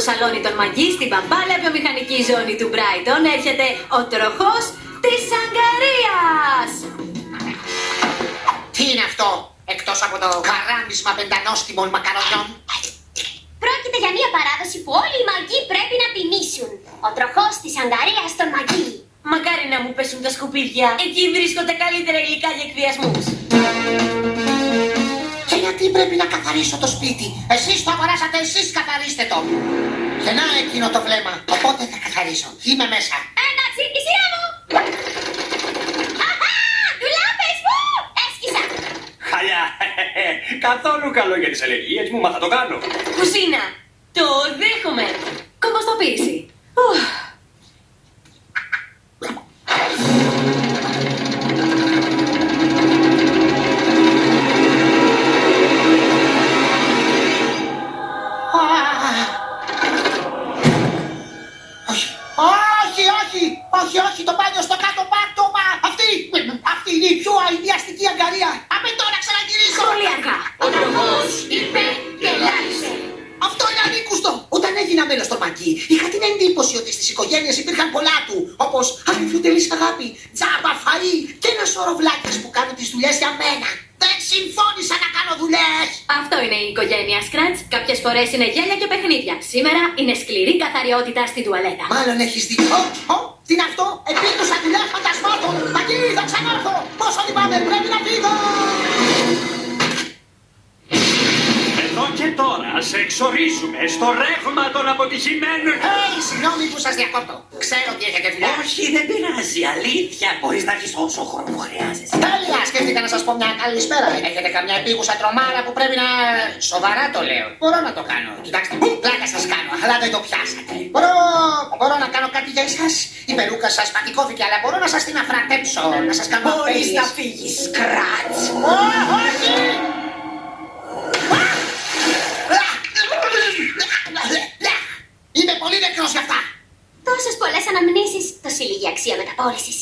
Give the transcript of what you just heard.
το σαλόνι των Μαγκή στην παμπάλαια βιομηχανική ζώνη του Μπράιτον έρχεται ο τροχός της Αγκαρίας. Τι είναι αυτό, εκτός από το καράμισμα πεντανόστιμων μακαρονιών; Πρόκειται για μια παράδοση που όλοι οι μαγοί πρέπει να τιμήσουν. Ο τροχός της Αγκαρίας των μαγεί. Μακάρι να μου πέσουν τα σκουπίδια. Εκεί βρίσκονται καλύτερα υλικά για εκβιασμούς. Και γιατί πρέπει να καθαρίσω το σπίτι; Εσείς το αγοράσατε, εσείς καθαρίστε το. Γεννά εκείνο το βλέμμα, οπότε θα καθαρίσω. Είμαι μέσα. Εντάξει, η σειρά μου! Αχα! Ντουλάπες μου! Έσκυσα! Χαλιά! Καθόλου καλό για τις αλλεργίες μου, μα θα το κάνω. Κουζίνα. Το δέχομαι. Όχι, όχι, όχι, όχι, όχι, το μπάνιο στο κάτω πάτωμα. Αυτή, αυτή είναι η πιο αειδιαστική αγκαρία. Απ' τώρα ξαναγυρίσω. Πολύ αργά. Ο τροχός είπε και λάλησε. Αυτό είναι ανήκουστο. Όταν έγινα μέλος στο μαγκί, είχα την εντύπωση ότι στις οικογένειες υπήρχαν πολλά του. Όπως αμφιωτελή αγάπη, τζάμπα, φαΐ και ένα σώρο βλάκες που κάνουν τις δουλειές για μένα. Δεν συμφώνησα να κάνω δουλειέ. Αυτό είναι η οικογένεια Σκραντ. Κάποιες φορές είναι γέλια και παιχνίδια. Σήμερα είναι σκληρή καθαριότητα στην τουαλέτα. Μάλλον έχεις δίκιο. Ω, ω, τι είναι αυτό, επίκουσα δουλειά φαντασμάτων. Μαγκί, θα ξανάρθω. Πόσο λυπάμαι, πρέπει να φύγω. Εδώ και τώρα σε εξορίζουμε στο ρεύμα των αποτυχημένων. Hey, συγγνώμη που σας διακόπτω. Ξέρω ότι έχετε δουλειά. Όχι, δεν πειράζει. Αλήθεια. Μπορείς να έχει όσο χρόνο που χρειάζεσαι. Τέλεια, σκέφτηκα να σα πω μια καλησπέρα. Έχετε καμιά επίγουσα τρομάρα που πρέπει να. Σοβαρά το λέω. Μπορώ να το κάνω. Κοιτάξτε, πλάκα σας κάνω, αλλά δεν το πιάσατε. Μπορώ, μπορώ να κάνω κάτι για εσάς. Η περούκα σας πατικώθηκε, αλλά μπορώ να σας την αφρατέψω. Να σας κάνω Μπορείς αφέλειες. να φύγεις, Σκράτ. Ω, όχι! Είμαι πολύ νεκρός γι' αυτά. Τόσες πολλές αναμνήσεις. Τόση λίγη αξία μεταπόλησης.